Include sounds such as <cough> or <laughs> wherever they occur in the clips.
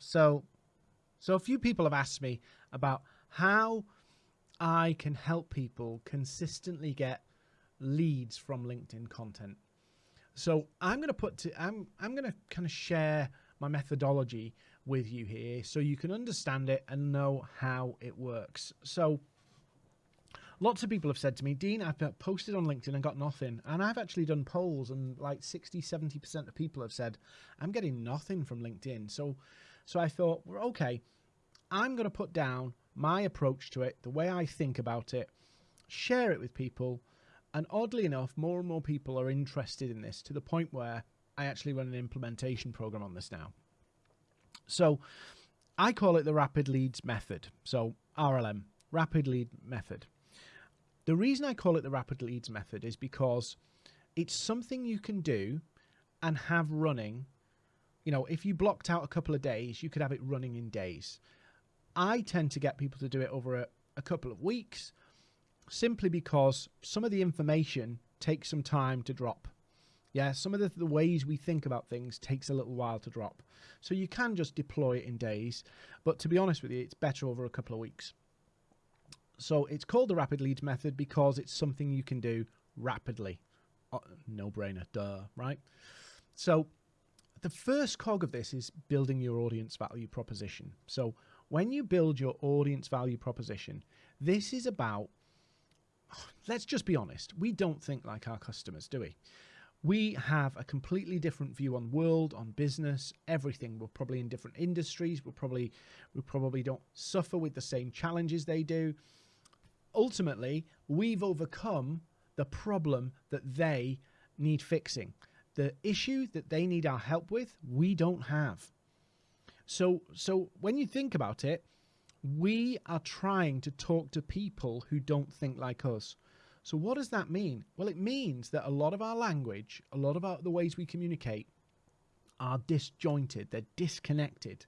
So, so a few people have asked me about how I can help people consistently get leads from LinkedIn content. So I'm going to put to, I'm I'm going to kind of share my methodology with you here so you can understand it and know how it works. So lots of people have said to me, Dean, I've posted on LinkedIn and got nothing. And I've actually done polls and like 60, 70% of people have said, I'm getting nothing from LinkedIn. So, so I thought, well, okay, I'm going to put down my approach to it, the way I think about it, share it with people. And oddly enough, more and more people are interested in this to the point where I actually run an implementation program on this now. So I call it the rapid leads method. So RLM, rapid lead method. The reason I call it the rapid leads method is because it's something you can do and have running. You know, if you blocked out a couple of days, you could have it running in days. I tend to get people to do it over a, a couple of weeks simply because some of the information takes some time to drop. Yeah, some of the, the, ways we think about things takes a little while to drop. So you can just deploy it in days, but to be honest with you, it's better over a couple of weeks. So it's called the rapid leads method because it's something you can do rapidly. Uh, oh, no brainer, duh, right? So the first cog of this is building your audience value proposition. So when you build your audience value proposition, this is about, let's just be honest, we don't think like our customers, do we? We have a completely different view on world, on business, everything. We're probably in different industries. We're probably we probably don't suffer with the same challenges they do ultimately, we've overcome the problem that they need fixing. The issue that they need our help with, we don't have. So, so when you think about it, we are trying to talk to people who don't think like us. So what does that mean? Well, it means that a lot of our language, a lot of our, the ways we communicate are disjointed, they're disconnected.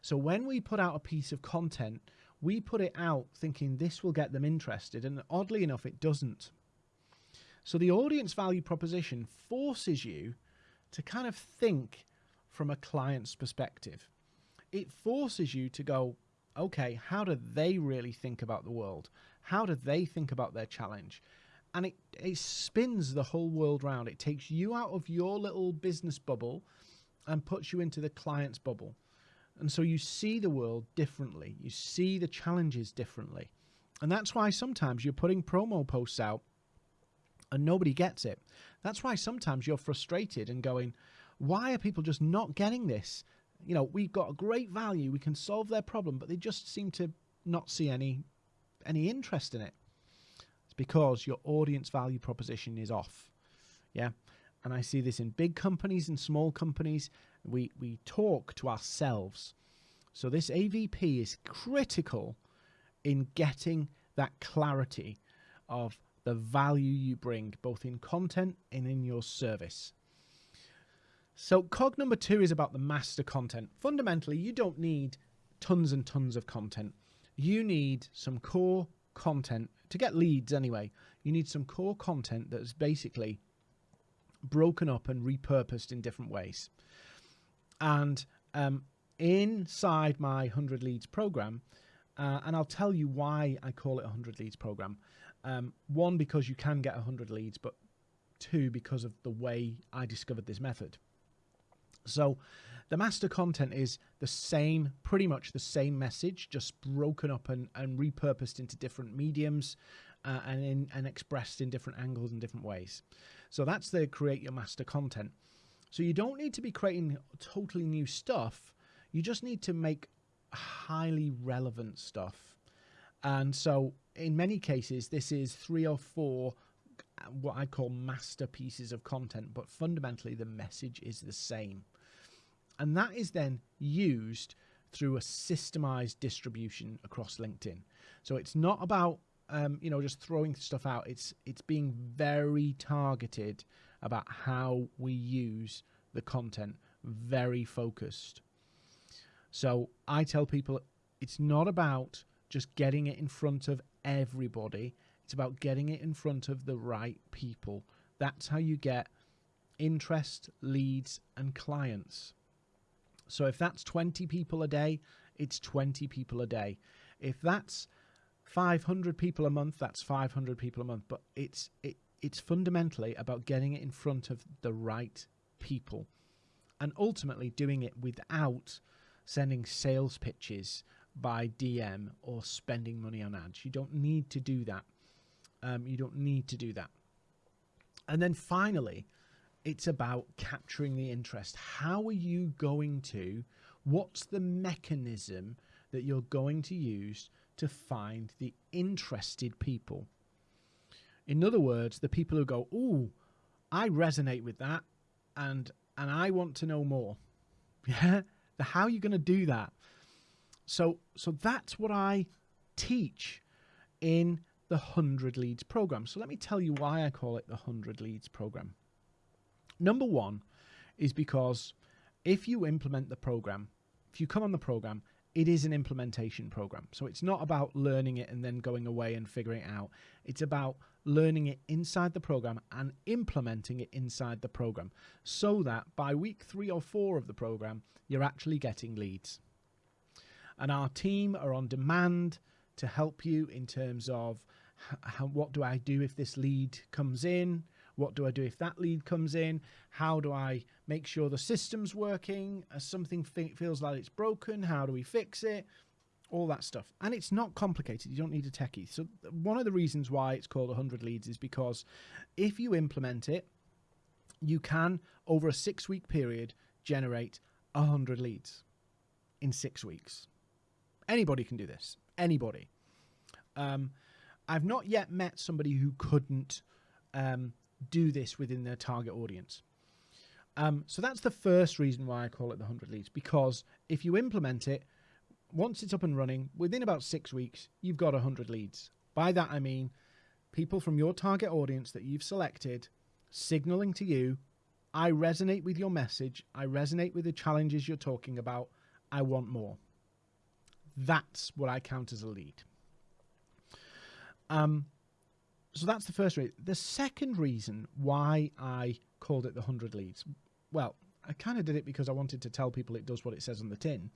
So when we put out a piece of content we put it out thinking this will get them interested, and oddly enough, it doesn't. So the audience value proposition forces you to kind of think from a client's perspective. It forces you to go, okay, how do they really think about the world? How do they think about their challenge? And it, it spins the whole world round. It takes you out of your little business bubble and puts you into the client's bubble. And so you see the world differently. You see the challenges differently. And that's why sometimes you're putting promo posts out and nobody gets it. That's why sometimes you're frustrated and going, why are people just not getting this? You know, we've got a great value, we can solve their problem, but they just seem to not see any any interest in it. It's because your audience value proposition is off. Yeah. And I see this in big companies and small companies we, we talk to ourselves. So this AVP is critical in getting that clarity of the value you bring both in content and in your service. So cog number two is about the master content. Fundamentally, you don't need tons and tons of content. You need some core content to get leads anyway. You need some core content that is basically broken up and repurposed in different ways. And um, inside my 100 leads program, uh, and I'll tell you why I call it a 100 leads program. Um, one, because you can get 100 leads, but two, because of the way I discovered this method. So the master content is the same, pretty much the same message, just broken up and, and repurposed into different mediums uh, and, in, and expressed in different angles and different ways. So that's the create your master content. So you don't need to be creating totally new stuff. You just need to make highly relevant stuff. And so in many cases, this is three or four what I call masterpieces of content, but fundamentally the message is the same. And that is then used through a systemized distribution across LinkedIn. So it's not about um, you know just throwing stuff out. It's it's being very targeted about how we use the content, very focused. So I tell people it's not about just getting it in front of everybody, it's about getting it in front of the right people. That's how you get interest, leads, and clients. So if that's 20 people a day, it's 20 people a day. If that's 500 people a month, that's 500 people a month. But it's it it's fundamentally about getting it in front of the right people and ultimately doing it without sending sales pitches by DM or spending money on ads. You don't need to do that. Um, you don't need to do that. And then finally, it's about capturing the interest. How are you going to, what's the mechanism that you're going to use to find the interested people? In other words, the people who go, "Oh, I resonate with that and and I want to know more." <laughs> Yeah? How are you going to do that? So so that's what I teach in the 100 leads program. So let me tell you why I call it the 100 leads program. Number 1 is because if you implement the program, if you come on the program, it is an implementation program. So it's not about learning it and then going away and figuring it out. It's about learning it inside the program and implementing it inside the program so that by week three or four of the program, you're actually getting leads. And our team are on demand to help you in terms of how, what do I do if this lead comes in? What do I do if that lead comes in? How do I make sure the system's working? As something feels like it's broken, how do we fix it? All that stuff. And it's not complicated. You don't need a techie. So one of the reasons why it's called 100 leads is because if you implement it, you can, over a six week period, generate 100 leads in six weeks. Anybody can do this. Anybody. Um, I've not yet met somebody who couldn't um, do this within their target audience. Um, so that's the first reason why I call it the 100 leads, because if you implement it, once it's up and running, within about six weeks, you've got 100 leads. By that, I mean people from your target audience that you've selected signaling to you, I resonate with your message, I resonate with the challenges you're talking about, I want more. That's what I count as a lead. Um, so that's the first reason. The second reason why I called it the 100 leads, well, I kind of did it because I wanted to tell people it does what it says on the tin.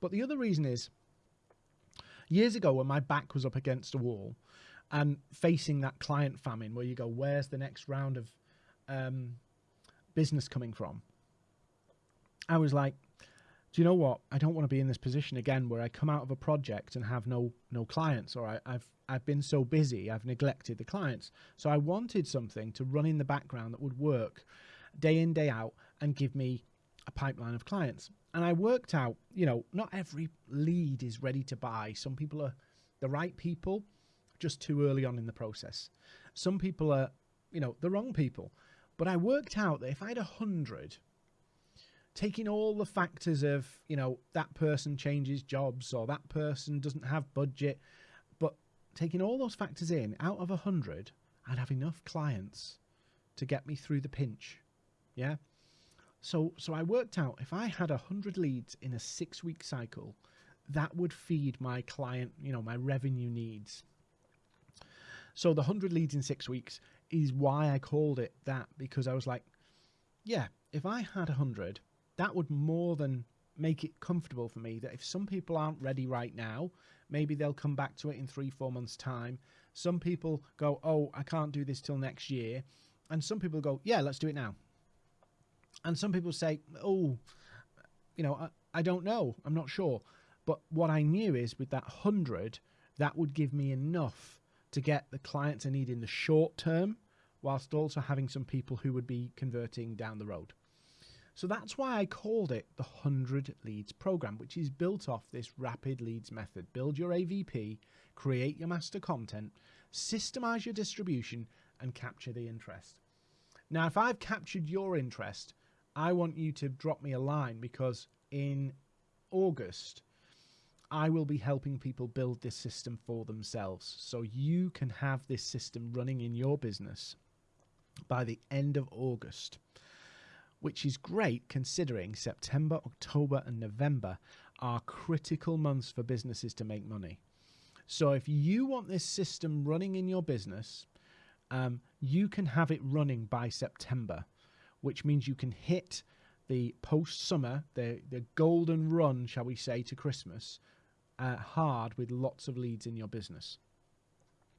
But the other reason is years ago when my back was up against a wall and facing that client famine where you go, where's the next round of um, business coming from? I was like, do you know what? I don't want to be in this position again where I come out of a project and have no no clients, or I, I've I've been so busy, I've neglected the clients. So I wanted something to run in the background that would work day in day out and give me a pipeline of clients. And I worked out, you know, not every lead is ready to buy. Some people are the right people, just too early on in the process. Some people are, you know, the wrong people. But I worked out that if I had a hundred taking all the factors of you know that person changes jobs or that person doesn't have budget but taking all those factors in out of a hundred i'd have enough clients to get me through the pinch. Yeah? So so i worked out if i had a hundred leads in a six week cycle that would feed my client you know my revenue needs. So the 100 leads in six weeks is why i called it that because i was like yeah if i had a 100 that would more than make it comfortable for me that if some people aren't ready right now, maybe they'll come back to it in three, four months' time. Some people go, oh, I can't do this till next year. And some people go, yeah, let's do it now. And some people say, oh, you know, I, I don't know. I'm not sure. But what I knew is with that 100, that would give me enough to get the clients I need in the short term, whilst also having some people who would be converting down the road. So that's why I called it the 100 Leads Program, which is built off this rapid leads method. Build your AVP, create your master content, systemize your distribution, and capture the interest. Now, if I've captured your interest, I want you to drop me a line because in August, I will be helping people build this system for themselves. So you can have this system running in your business by the end of August which is great considering September, October, and November are critical months for businesses to make money. So if you want this system running in your business, um, you can have it running by September, which means you can hit the post summer, the the golden run, shall we say, to Christmas, uh, hard with lots of leads in your business.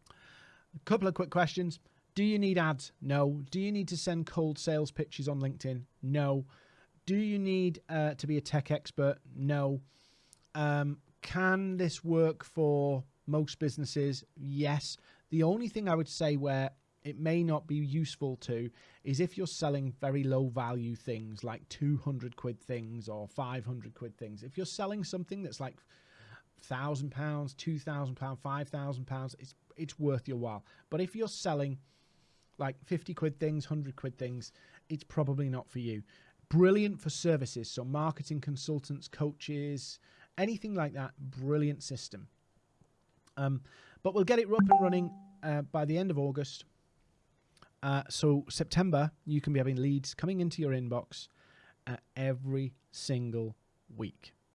A couple of quick questions. Do you need ads? No. Do you need to send cold sales pitches on LinkedIn? No. Do you need uh, to be a tech expert? No. Um, can this work for most businesses? Yes. The only thing I would say where it may not be useful to is if you're selling very low value things like 200 quid things or 500 quid things. If you're selling something that's like thousand pounds, two thousand pounds, five thousand pounds, it's it's worth your while. But if you're selling like 50 quid things, 100 quid things, it's probably not for you. Brilliant for services, so marketing consultants, coaches, anything like that. Brilliant system. Um, but we'll get it up and running uh, by the end of August. Uh, so September, you can be having leads coming into your inbox uh, every single week.